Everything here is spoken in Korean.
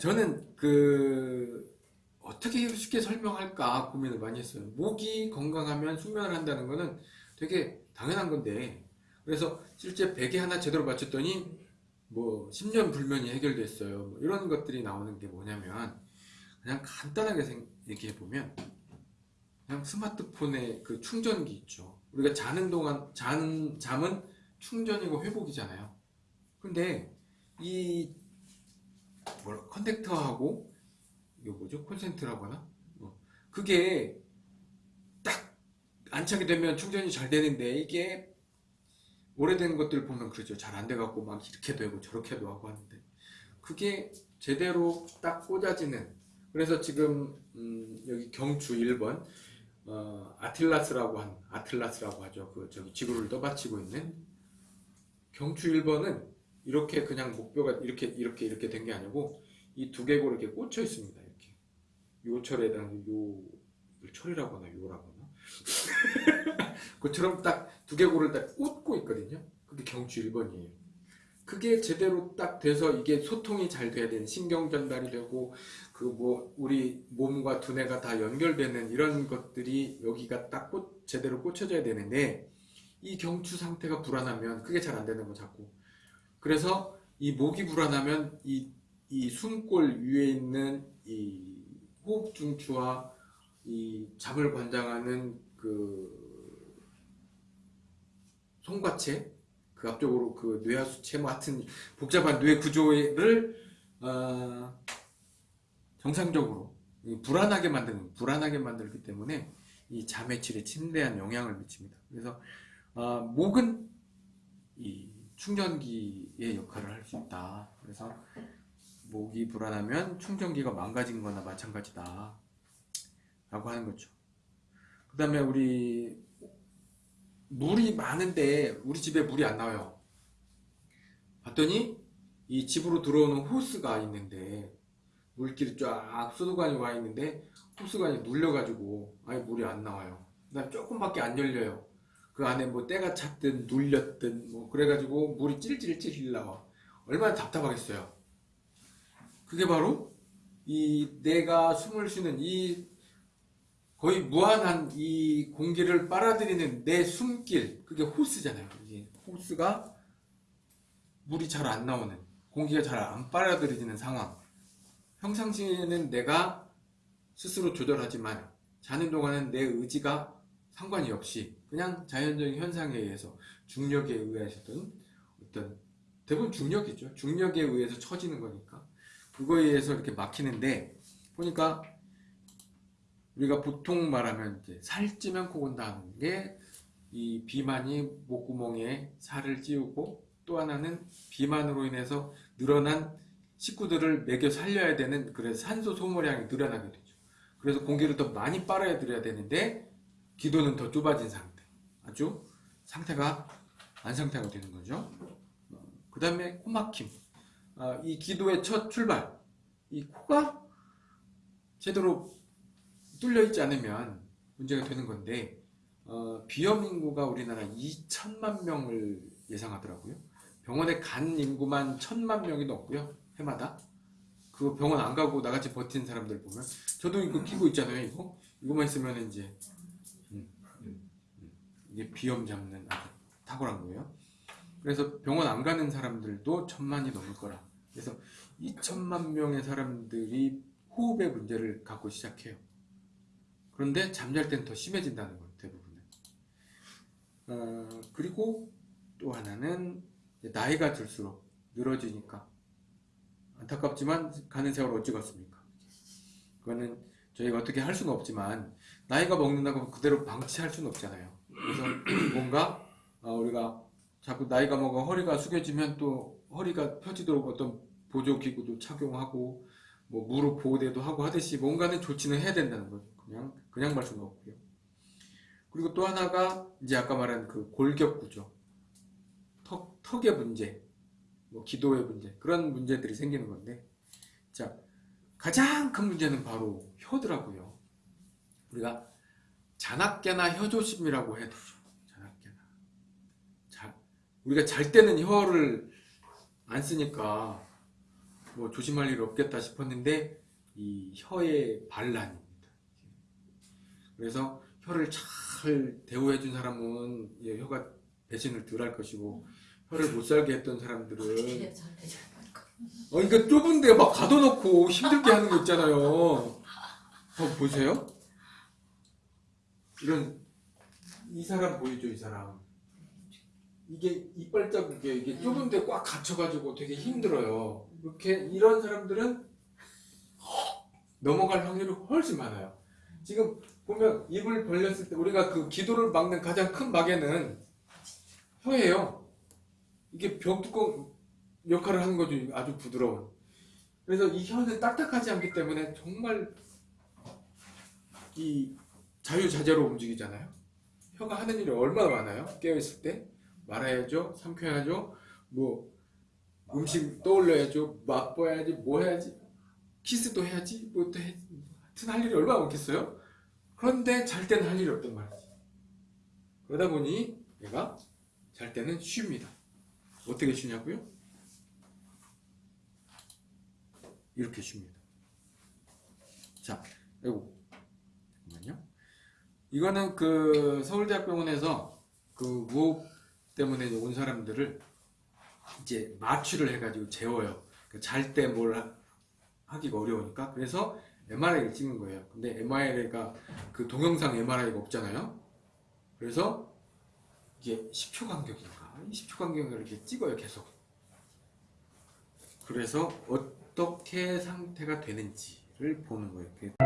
저는 그 어떻게 쉽게 설명할까 고민을 많이 했어요. 목이 건강하면 숙면을 한다는 거는 되게 당연한 건데 그래서 실제 베개 하나 제대로 맞췄더니 뭐 10년 불면이 해결됐어요. 뭐 이런 것들이 나오는 게 뭐냐면 그냥 간단하게 얘기해 보면 그냥 스마트폰의 그 충전기 있죠. 우리가 자는 동안 자는 잠은 충전이고 회복이잖아요. 근데 이 뭐라 컨택터하고 이거 뭐죠? 콘센트라고 하나? 어. 그게 딱 안착이 되면 충전이 잘 되는데 이게 오래된 것들 보면 그러죠. 잘 안 돼갖고 막 이렇게 되고 저렇게도 하고 하는데 그게 제대로 딱 꽂아지는 그래서 지금 음 여기 경추 1번 어 아틀라스라고 한 아틀라스라고 하죠. 그 저기 지구를 떠받치고 있는 경추 1번은 이렇게 그냥 목표가 이렇게 이렇게 이렇게 된 게 아니고 이 두개골 이렇게 꽂혀 있습니다. 이렇게 요 철에다가 요 철이라고 하나 요라고 하나 그처럼 딱 두개골을 딱 꽂고 있거든요. 그게 경추 1번이에요. 그게 제대로 딱 돼서 이게 소통이 잘 돼야 되는 신경 전달이 되고 그 뭐 우리 몸과 두뇌가 다 연결되는 이런 것들이 여기가 딱 꽂, 제대로 꽂혀져야 되는데 이 경추 상태가 불안하면 그게 잘 안 되는 거 자꾸 그래서 이 목이 불안하면 이, 이 숨골 위에 있는 이 호흡 중추와 이 잠을 관장하는 그 송과체 그 앞쪽으로 그 뇌하수체 뭐 같은 복잡한 뇌 구조를 어, 정상적으로 불안하게 만드는 불안하게 만들기 때문에 이 잠의 질에 침대한 영향을 미칩니다. 그래서 어, 목은 이 충전기의 역할을 할 수 있다. 그래서 목이 불안하면 충전기가 망가진 거나 마찬가지다. 라고 하는 거죠. 그 다음에 우리 물이 많은데 우리 집에 물이 안 나와요. 봤더니 이 집으로 들어오는 호스가 있는데 물길이 쫙 수도관이 와 있는데 호스관이 눌려가지고 아예 물이 안 나와요. 그다음 조금밖에 안 열려요. 그 안에 뭐 때가 찼든 눌렸든 뭐 그래가지고 물이 찔찔찔 나와. 얼마나 답답하겠어요. 그게 바로 이 내가 숨을 쉬는 이 거의 무한한 이 공기를 빨아들이는 내 숨길 그게 호스잖아요. 이게 호스가 물이 잘 안 나오는 공기가 잘 안 빨아들여지는 상황. 평상시에는 내가 스스로 조절하지만 자는 동안은 내 의지가 상관이 없이 그냥 자연적인 현상에 의해서 중력에 의해서든 어떤 대부분 중력이죠. 중력에 의해서 처지는 거니까 그거에 의해서 이렇게 막히는데 보니까 우리가 보통 말하면 이제 살찌면 코 건다는 게 이 비만이 목구멍에 살을 찌우고 또 하나는 비만으로 인해서 늘어난 식구들을 먹여 살려야 되는 그래서 산소 소모량이 늘어나게 되죠. 그래서 공기를 더 많이 빨아야 들여야 되는데 기도는 더 좁아진 상태. 아주 상태가 안 상태가 되는 거죠. 그 다음에 코막힘. 아, 이 기도의 첫 출발. 이 코가 제대로 뚫려 있지 않으면 문제가 되는 건데 어, 비염 인구가 우리나라 2천만 명을 예상하더라고요. 병원에 간 인구만 천만 명이 넘고요. 해마다. 그 병원 안 가고 나같이 버틴 사람들 보면 저도 이거 끼고 있잖아요. 이거 이거만 있으면 이제. 이게 비염 잡는 아주 탁월한 거예요. 그래서 병원 안 가는 사람들도 천만이 넘을 거라. 그래서 2천만 명의 사람들이 호흡의 문제를 갖고 시작해요. 그런데 잠잘 땐더 심해진다는 거예요. 대부분은. 어, 그리고 또 하나는 나이가 들수록 늘어지니까 안타깝지만 가는 세월 어찌겠습니까? 그거는 저희가 어떻게 할 수는 없지만 나이가 먹는다고 그대로 방치할 수는 없잖아요. 그래서 뭔가 어, 우리가 자꾸 나이가 먹어 허리가 숙여지면 또 허리가 펴지도록 어떤 보조기구도 착용하고 뭐 무릎 보호대도 하고 하듯이 뭔가는 조치는 해야 된다는 거죠. 그냥 그냥 말 수는 없고요. 그리고 또 하나가 이제 아까 말한 그 골격 구조, 턱 턱의 문제, 뭐 기도의 문제 그런 문제들이 생기는 건데 자 가장 큰 문제는 바로 혀더라고요. 우리가 잔악계나 혀조심이라고 해도 잔악계나 자 우리가 잘 때는 혀를 안 쓰니까 뭐 조심할 일 없겠다 싶었는데 이 혀의 반란입니다. 그래서 혀를 잘 대우해 준 사람은 예, 혀가 배신을 덜 할 것이고 혀를 못 살게 했던 사람들은 돼. 어, 그러니까 좁은데 막 가둬놓고 힘들게 하는 거 있잖아요. 어, 보세요. 이런 이 사람 보이죠, 이 사람. 이게 이빨 자국에 이게 좁은데 꽉 갇혀가지고 되게 힘들어요. 이렇게 이런 사람들은 넘어갈 확률이 훨씬 많아요. 지금 보면 입을 벌렸을 때 우리가 그 기도를 막는 가장 큰 막에는 혀예요. 이게 벽뚜껑 역할을 하는 거죠. 아주 부드러운. 그래서 이 혀는 딱딱하지 않기 때문에 정말 이 자유자재로 움직이잖아요. 혀가 하는 일이 얼마나 많아요? 깨어있을 때 말아야죠, 삼켜야죠, 뭐 음식 떠올려야죠, 맛봐야지, 뭐 해야지, 키스도 해야지, 뭐또 해, 하여튼 할 일이 얼마나 많겠어요? 그런데 잘 때는 할 일이 없단 말이지. 그러다 보니 얘가 잘 때는 쉽니다. 어떻게 쉬냐고요? 이렇게 쉽니다. 자, 잠깐만요. 이거는 그 서울대학병원에서 그 무호흡 때문에 온 사람들을 이제 마취를 해가지고 재워요. 잘때 뭘 하기가 어려우니까 그래서 MRI를 찍는 거예요. 근데 MRI가 그 동영상 MRI가 없잖아요. 그래서 이게 10초 간격인가? 10초 간격을 이렇게 찍어요, 계속. 그래서 어떻게 상태가 되는지를 보는 거예요. 그